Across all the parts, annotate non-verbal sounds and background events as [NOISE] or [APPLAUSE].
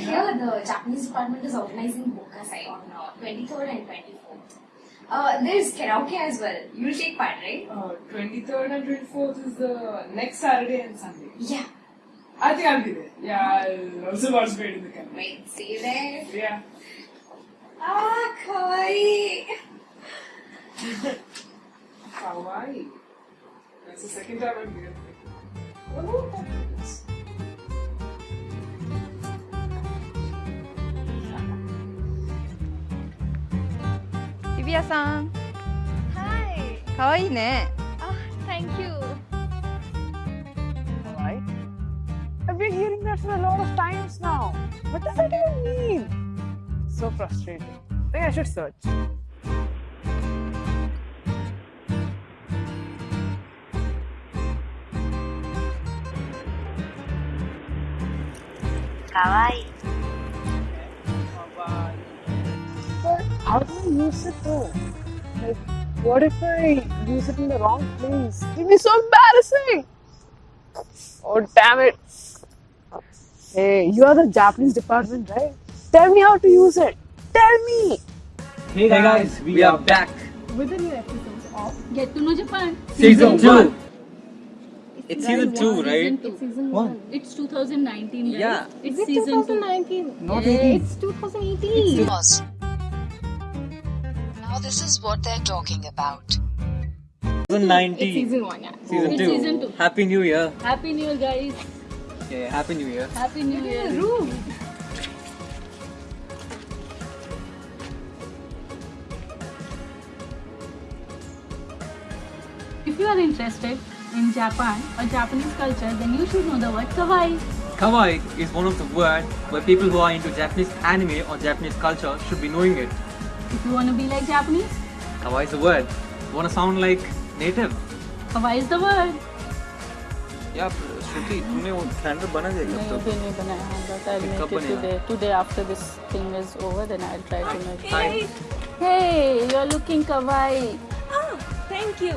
here the Japanese department is organizing Bunkasai on uh, 23rd and 24th. Uh, there's karaoke as well. You'll take part, right? Uh, 23rd and 24th is the next Saturday and Sunday. Yeah. I think I'll be there. Yeah, I'll also participate in the campaign. Wait, see you there. Yeah. Ah, kawaii. Hawaii. [LAUGHS] That's the second time I'm here. Oh, that's Divya さん Hi. かわいいね Oh, thank you. Why? I've been hearing that for a lot of times now. What does that even mean? So frustrating. I think I should search. But How do I use it though? Like, what if I use it in the wrong place? It'll be so embarrassing! Oh, damn it! Hey, you are the Japanese department, right? Tell me how to use it! Tell me! Hey guys, we are back. With the new episodes of Get to know Japan. Season 2. It's Guys, season 2, right? Season two. season One. one. It's 2019, right? Yeah. It's Is it season 2. 2019? Not Yes. 18. It's 2018. Pause. Now this is what they're talking about. Season It's season one, yeah. Season It's 2. season two. Happy New Year. Happy New Year, guys. Yeah, Happy New Year. Happy New Year. Room. If you are interested in Japan or Japanese culture, then you should know the word kawaii. Kawaii is one of the words where people who are into Japanese anime or Japanese culture should be knowing it. If you want to be like Japanese? kawaii is the word. You want to sound like native? kawaii is the word. Yeah, Shruti, you वो to बना दिया कब तक? नहीं, नहीं बनाया है. But I'll make it today. Today after this thing is over, then I'll try to make it. Hey, you're looking kawaii. Oh, thank you.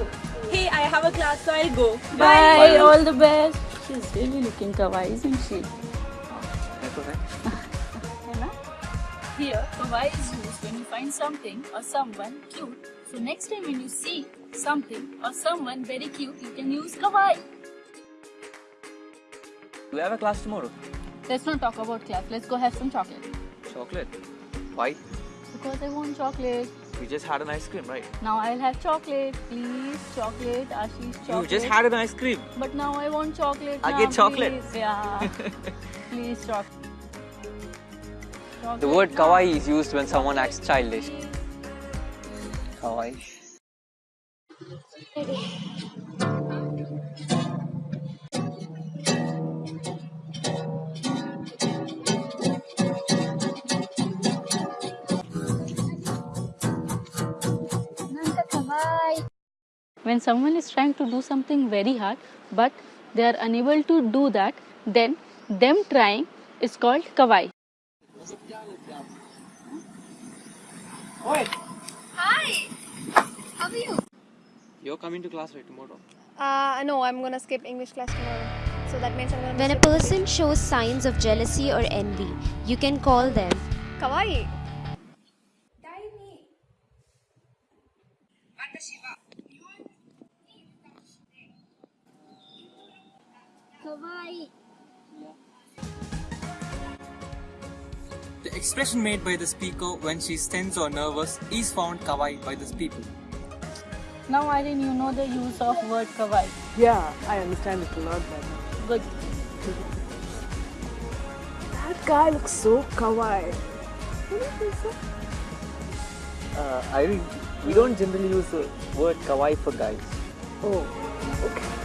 Hey, I have a class, so I'll go. Bye. Bye. All the best. She's really looking kawaii, isn't she? Here, kawaii is used when you find something or someone cute. So next time when you see something or someone very cute, you can use kawaii. Do you have a class tomorrow? Let's not talk about class. Let's go have some chocolate. Chocolate? Why? Because I want chocolate. We just had an ice cream, right? Now I'll have chocolate. Please, chocolate. Ashish, chocolate. You just had an ice cream. But now I want chocolate. I now, get chocolate. Please. Yeah. [LAUGHS] please, chocolate. The word kawaii is used when someone acts childish. Kawaii. When someone is trying to do something very hard, but they are unable to do that, then them trying is called kawaii. Hi. How are you? You're coming to class right tomorrow. Uh, no, I'm gonna skip English class tomorrow. So that means I'm gonna. When a person shows signs of jealousy or envy, you can call them Kawaii. The expression made by the speaker when she's tense or nervous is found kawaii by the people. Now, Irene, you know the use of word kawaii. Yeah, I understand it a lot better. Good. That guy looks so kawaii. Uh, Irene, we don't generally use the word kawaii for guys. Oh, okay.